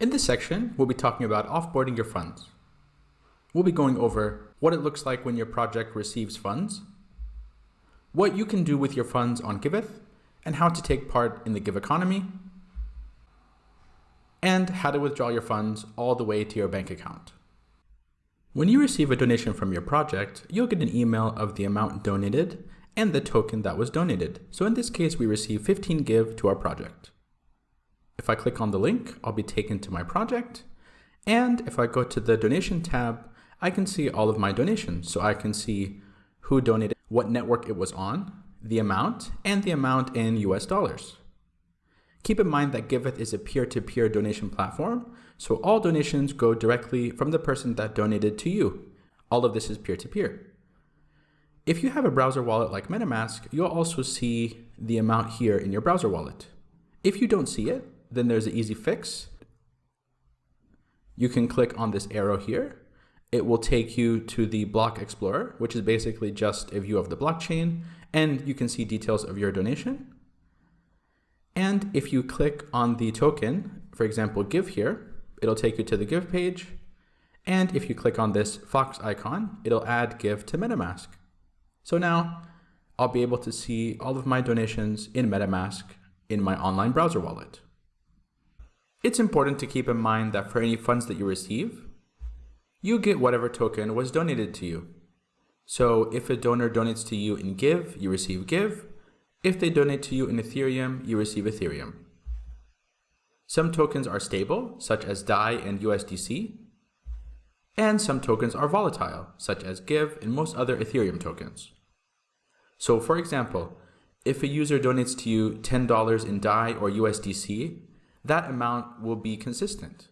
In this section, we'll be talking about offboarding your funds. We'll be going over what it looks like when your project receives funds, what you can do with your funds on Giveth, and how to take part in the GIV economy, and how to withdraw your funds all the way to your bank account. When you receive a donation from your project, you'll get an email of the amount donated and the token that was donated. So in this case, we receive 15 GIV to our project. If I click on the link, I'll be taken to my project. And if I go to the donation tab, I can see all of my donations. So I can see who donated, what network it was on, the amount, and the amount in US dollars. Keep in mind that Giveth is a peer-to-peer -peer donation platform, so all donations go directly from the person that donated to you. All of this is peer-to-peer. -peer. If you have a browser wallet like MetaMask, you'll also see the amount here in your browser wallet. If you don't see it, then there's an easy fix. You can click on this arrow here. It will take you to the Block Explorer, which is basically just a view of the blockchain, and you can see details of your donation. And if you click on the token, for example, GIV here, it'll take you to the GIV page. And if you click on this Fox icon, it'll add GIV to MetaMask. So now I'll be able to see all of my donations in MetaMask in my online browser wallet. It's important to keep in mind that for any funds that you receive, you get whatever token was donated to you. So if a donor donates to you in GIV, you receive GIV. If they donate to you in Ethereum, you receive Ethereum. Some tokens are stable, such as DAI and USDC, and some tokens are volatile, such as GIV and most other Ethereum tokens. So for example, if a user donates to you $10 in DAI or USDC, that amount will be consistent.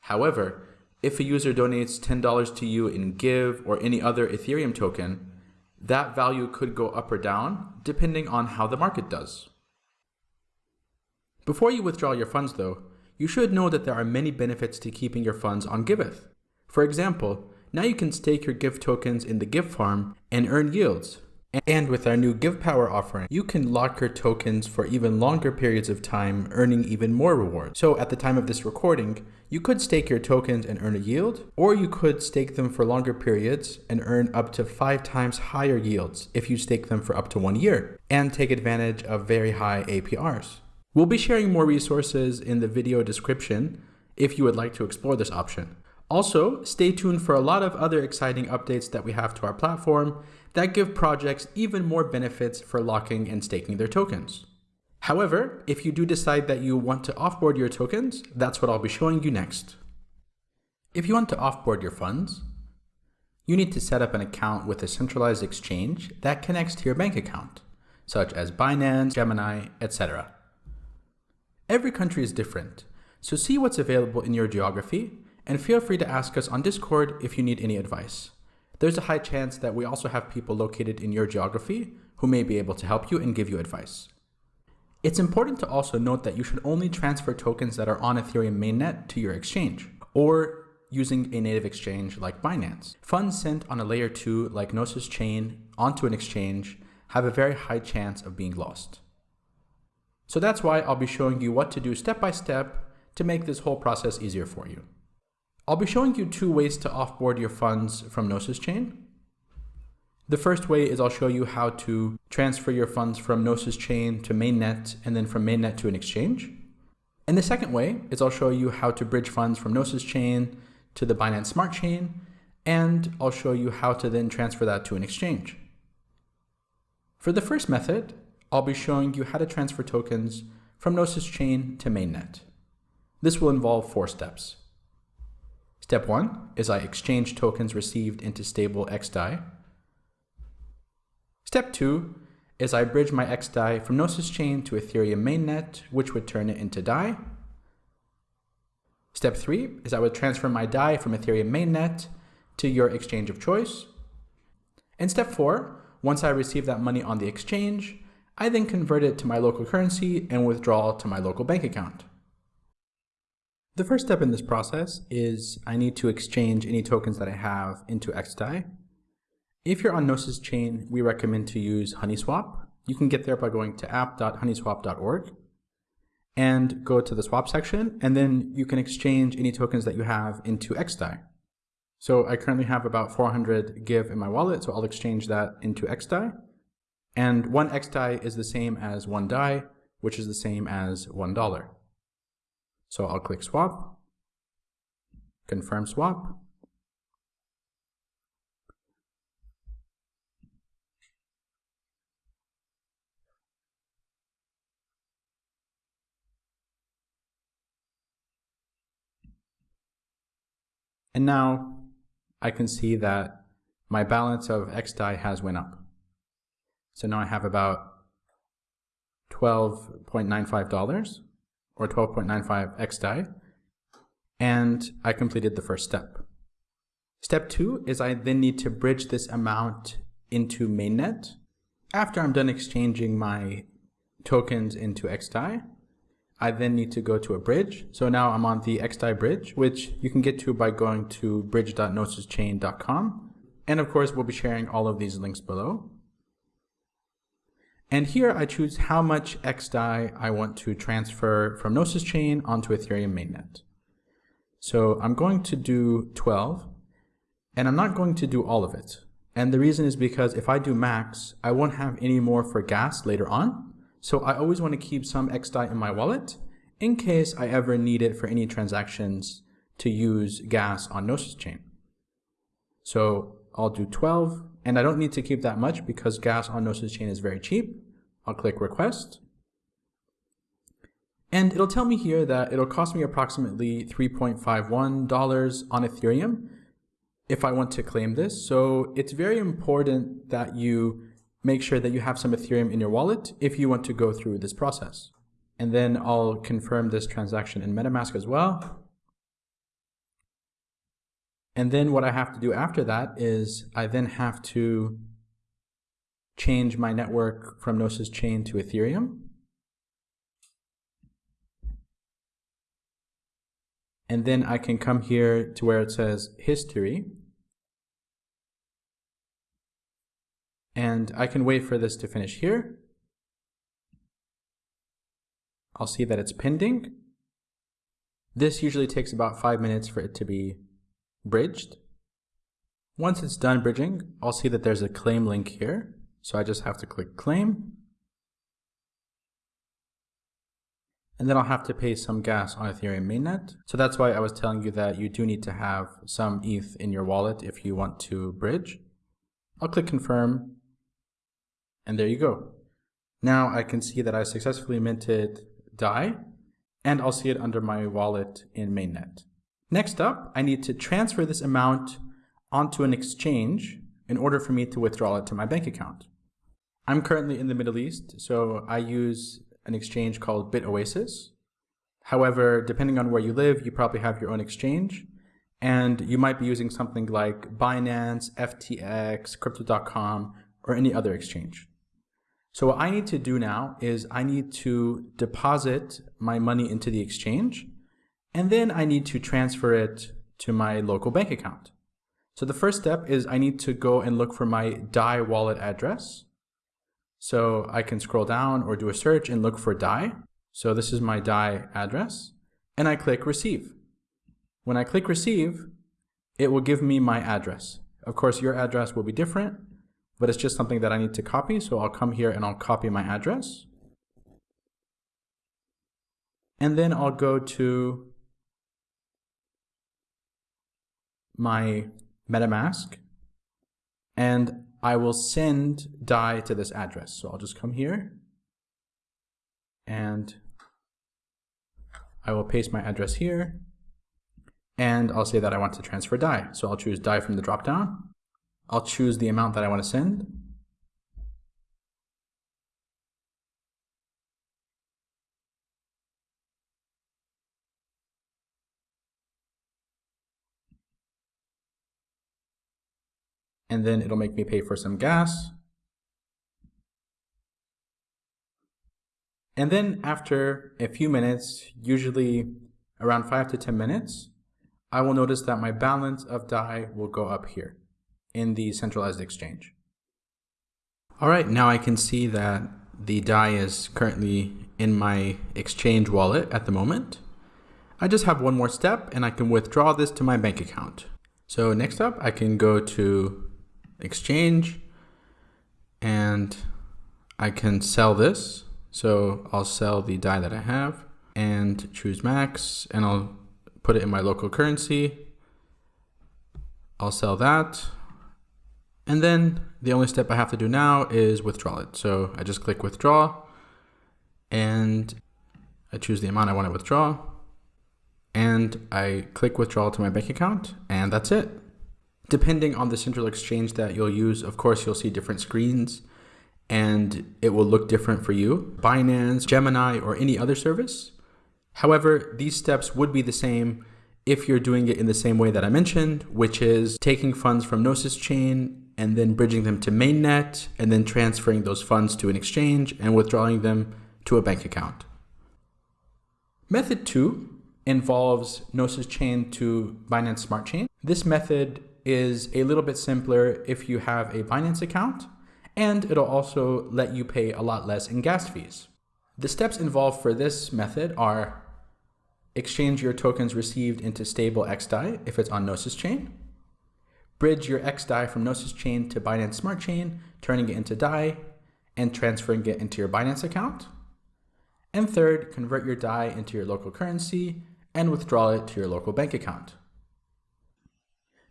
However, if a user donates $10 to you in GIV or any other Ethereum token, that value could go up or down depending on how the market does. Before you withdraw your funds though, you should know that there are many benefits to keeping your funds on Giveth. For example, now you can stake your GIV tokens in the GIV farm and earn yields, and with our new GIV Power offering, you can lock your tokens for even longer periods of time, earning even more rewards. So at the time of this recording, you could stake your tokens and earn a yield, or you could stake them for longer periods and earn up to five times higher yields if you stake them for up to one year, and take advantage of very high APRs. We'll be sharing more resources in the video description if you would like to explore this option. Also, stay tuned for a lot of other exciting updates that we have to our platform that give projects even more benefits for locking and staking their tokens. However, if you do decide that you want to offboard your tokens, that's what I'll be showing you next. If you want to offboard your funds, you need to set up an account with a centralized exchange that connects to your bank account, such as Binance, Gemini, etc. Every country is different, so see what's available in your geography and feel free to ask us on Discord if you need any advice. There's a high chance that we also have people located in your geography who may be able to help you and give you advice. It's important to also note that you should only transfer tokens that are on Ethereum mainnet to your exchange, or using a native exchange like Binance. Funds sent on a layer 2 like Gnosis chain onto an exchange have a very high chance of being lost. So that's why I'll be showing you what to do step by step to make this whole process easier for you. I'll be showing you two ways to offboard your funds from Gnosis Chain. The first way is I'll show you how to transfer your funds from Gnosis Chain to mainnet and then from mainnet to an exchange. And the second way is I'll show you how to bridge funds from Gnosis Chain to the Binance Smart Chain, and I'll show you how to then transfer that to an exchange. For the first method, I'll be showing you how to transfer tokens from Gnosis Chain to mainnet. This will involve four steps. Step one is I exchange tokens received into stable XDAI. Step two is I bridge my XDAI from Gnosis chain to Ethereum mainnet, which would turn it into DAI. Step three is I would transfer my DAI from Ethereum mainnet to your exchange of choice. And step four, once I receive that money on the exchange, I then convert it to my local currency and withdraw to my local bank account. The first step in this process is I need to exchange any tokens that I have into XDAI. If you're on Gnosis chain, we recommend to use Honeyswap. You can get there by going to app.honeyswap.org. and go to the swap section, and then you can exchange any tokens that you have into XDAI. So I currently have about 400 GIV in my wallet, so I'll exchange that into XDAI. And one XDAI is the same as one DAI, which is the same as $1. So I'll click swap, confirm swap, And now I can see that my balance of XDAI has went up. So now I have about $12.95 or 12.95 XDAI, and I completed the first step. Step two is I then need to bridge this amount into mainnet. After I'm done exchanging my tokens into XDAI, I then need to go to a bridge. So now I'm on the XDAI bridge, which you can get to by going to bridge.gnosischain.com. And of course, we'll be sharing all of these links below. And here I choose how much XDAI I want to transfer from Gnosis Chain onto Ethereum mainnet. So I'm going to do 12, and I'm not going to do all of it. And the reason is because if I do max, I won't have any more for gas later on. So I always want to keep some XDAI in my wallet in case I ever need it for any transactions to use gas on Gnosis chain. So I'll do 12 and I don't need to keep that much because gas on Gnosis chain is very cheap. I'll click request. And it'll tell me here that it'll cost me approximately $3.51 on Ethereum if I want to claim this. So it's very important that you make sure that you have some Ethereum in your wallet if you want to go through this process. And then I'll confirm this transaction in MetaMask as well. And then what I have to do after that is I then have to change my network from Gnosis Chain to Ethereum. And then I can come here to where it says history And I can wait for this to finish here. I'll see that it's pending. This usually takes about five minutes for it to be bridged. Once it's done bridging, I'll see that there's a claim link here. So I just have to click claim. And then I'll have to pay some gas on Ethereum mainnet. So that's why I was telling you that you do need to have some ETH in your wallet if you want to bridge. I'll click confirm and there you go. Now I can see that I successfully minted DAI, and I'll see it under my wallet in mainnet. Next up, I need to transfer this amount onto an exchange in order for me to withdraw it to my bank account. I'm currently in the Middle East, so I use an exchange called BitOasis. However, depending on where you live, you probably have your own exchange, and you might be using something like Binance, FTX, Crypto.com, or any other exchange. So what I need to do now is I need to deposit my money into the exchange, and then I need to transfer it to my local bank account. So the first step is I need to go and look for my DAI wallet address. So I can scroll down or do a search and look for DAI. So this is my DAI address, and I click receive. When I click receive, it will give me my address. Of course, your address will be different, but it's just something that I need to copy. So I'll come here and I'll copy my address. And then I'll go to my MetaMask and I will send DAI to this address. So I'll just come here and I will paste my address here and I'll say that I want to transfer DAI. So I'll choose DAI from the dropdown I'll choose the amount that I want to send. And then it'll make me pay for some gas. And then after a few minutes, usually around five to 10 minutes, I will notice that my balance of DAI will go up here in the centralized exchange. All right, now I can see that the DAI is currently in my exchange wallet at the moment. I just have one more step and I can withdraw this to my bank account. So next up, I can go to exchange and I can sell this. So I'll sell the DAI that I have and choose max and I'll put it in my local currency. I'll sell that. And then the only step I have to do now is withdraw it. So I just click withdraw and I choose the amount I want to withdraw and I click withdraw to my bank account and that's it. Depending on the central exchange that you'll use, of course, you'll see different screens and it will look different for you. Binance, Gemini, or any other service. However, these steps would be the same if you're doing it in the same way that I mentioned, which is taking funds from Gnosis chain and then bridging them to mainnet and then transferring those funds to an exchange and withdrawing them to a bank account. Method two involves Gnosis chain to Binance Smart Chain. This method is a little bit simpler if you have a Binance account, and it'll also let you pay a lot less in gas fees. The steps involved for this method are exchange your tokens received into stable XDAI if it's on Gnosis chain, bridge your XDAI from Gnosis chain to Binance Smart Chain, turning it into DAI and transferring it into your Binance account. And third, convert your DAI into your local currency and withdraw it to your local bank account.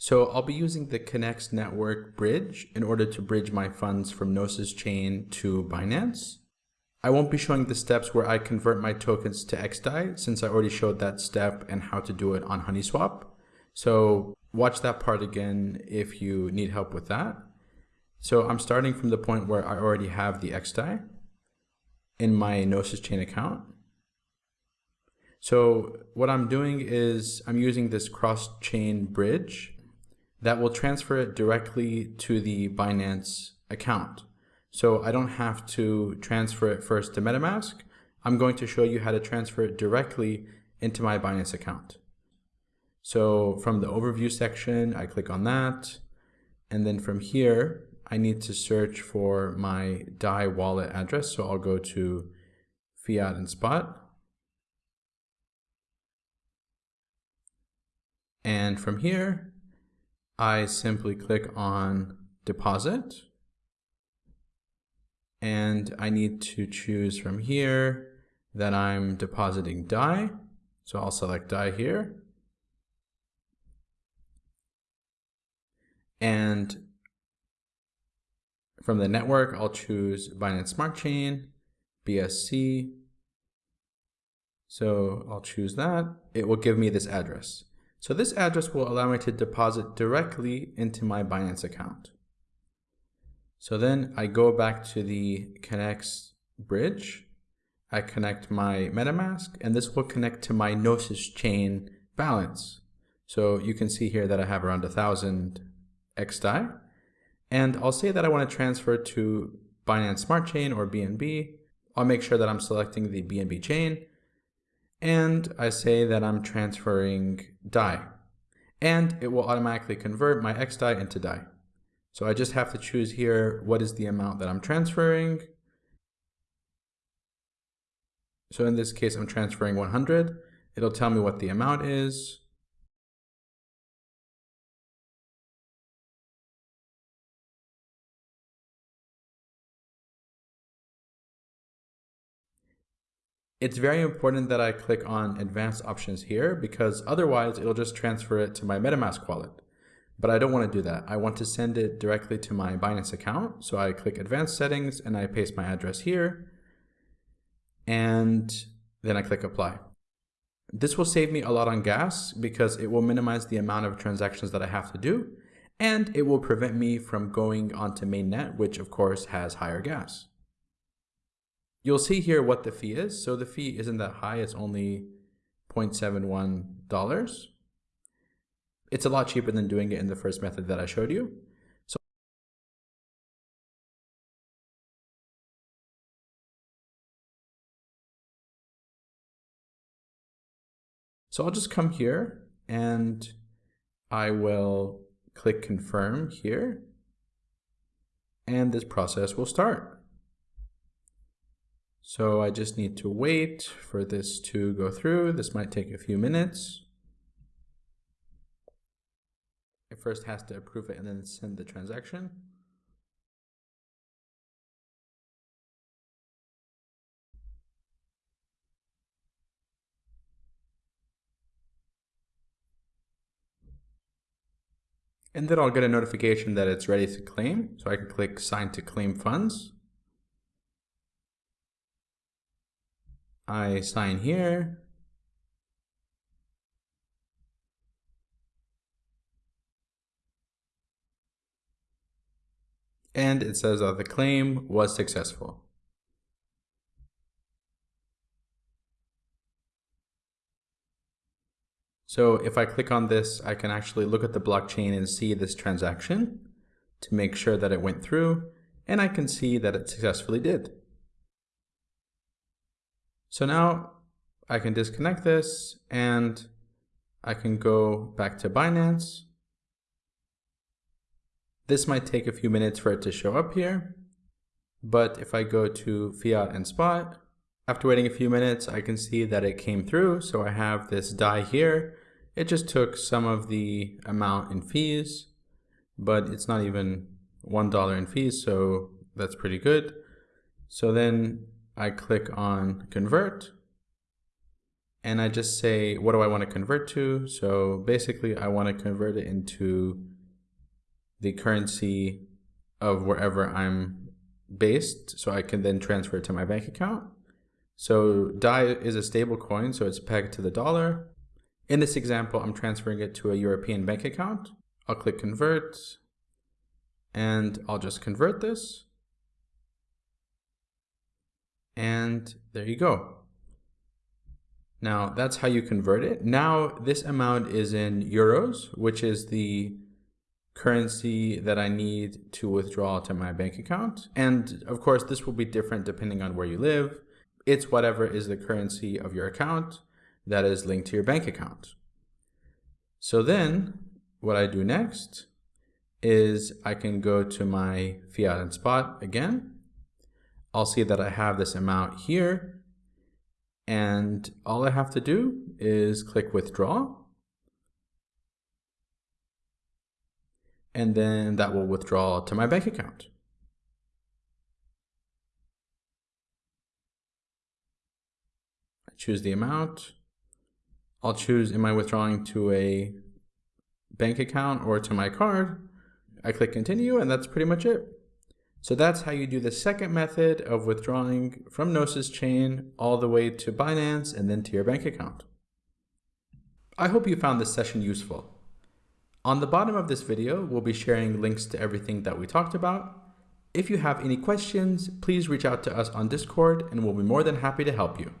So I'll be using the Connext network bridge in order to bridge my funds from Gnosis chain to Binance. I won't be showing the steps where I convert my tokens to XDAI since I already showed that step and how to do it on HoneySwap. So watch that part again if you need help with that. So I'm starting from the point where I already have the XDAI in my Gnosis chain account. So what I'm doing is I'm using this cross-chain bridge that will transfer it directly to the Binance account. So I don't have to transfer it first to MetaMask. I'm going to show you how to transfer it directly into my Binance account. So from the overview section, I click on that. And then from here, I need to search for my DAI wallet address. So I'll go to fiat and spot. And from here, I simply click on deposit. And I need to choose from here that I'm depositing DAI. So I'll select DAI here. And from the network, I'll choose Binance Smart Chain, BSC. So I'll choose that. It will give me this address. So this address will allow me to deposit directly into my Binance account. So then I go back to the Connext bridge. I connect my MetaMask, and this will connect to my Gnosis chain balance. So you can see here that I have around a thousand XDAI. And I'll say that I want to transfer to Binance Smart Chain or BNB. I'll make sure that I'm selecting the BNB chain. And I say that I'm transferring DAI And it will automatically convert my XDAI into DAI. So I just have to choose here what is the amount that I'm transferring. So in this case, I'm transferring 100. It'll tell me what the amount is. It's very important that I click on advanced options here because otherwise it'll just transfer it to my MetaMask wallet. But I don't want to do that. I want to send it directly to my Binance account. So I click advanced settings and I paste my address here. And then I click apply. This will save me a lot on gas because it will minimize the amount of transactions that I have to do. And it will prevent me from going onto mainnet, which of course has higher gas. You'll see here what the fee is. So the fee isn't that high. It's only $0.71. It's a lot cheaper than doing it in the first method that I showed you. So So I'll just come here and I will click confirm here and this process will start. So I just need to wait for this to go through. This might take a few minutes. It first has to approve it and then send the transaction. And then I'll get a notification that it's ready to claim. So I can click sign to claim funds. I sign here. And it says that the claim was successful. So if I click on this, I can actually look at the blockchain and see this transaction to make sure that it went through, and I can see that it successfully did. So now I can disconnect this and I can go back to Binance. This might take a few minutes for it to show up here, but if I go to fiat and spot, after waiting a few minutes, I can see that it came through. So I have this DAI here. It just took some of the amount in fees, but it's not even $1 in fees. So that's pretty good. So then I click on convert and I just say, what do I want to convert to? So basically I want to convert it into the currency of wherever I'm based so I can then transfer it to my bank account. So DAI is a stable coin, so it's pegged to the dollar. In this example, I'm transferring it to a European bank account. I'll click convert and I'll just convert this and there you go. Now that's how you convert it. Now this amount is in euros, which is the currency that I need to withdraw to my bank account. And of course, this will be different depending on where you live. It's whatever is the currency of your account that is linked to your bank account. So then what I do next is I can go to my fiat and spot again I'll see that I have this amount here. And all I have to do is click withdraw. And then that will withdraw to my bank account. I choose the amount. I'll choose, am I withdrawing to a bank account or to my card? I click continue and that's pretty much it. So that's how you do the second method of withdrawing from Gnosis chain all the way to Binance and then to your bank account. I hope you found this session useful. On the bottom of this video, we'll be sharing links to everything that we talked about. If you have any questions, please reach out to us on Discord and we'll be more than happy to help you.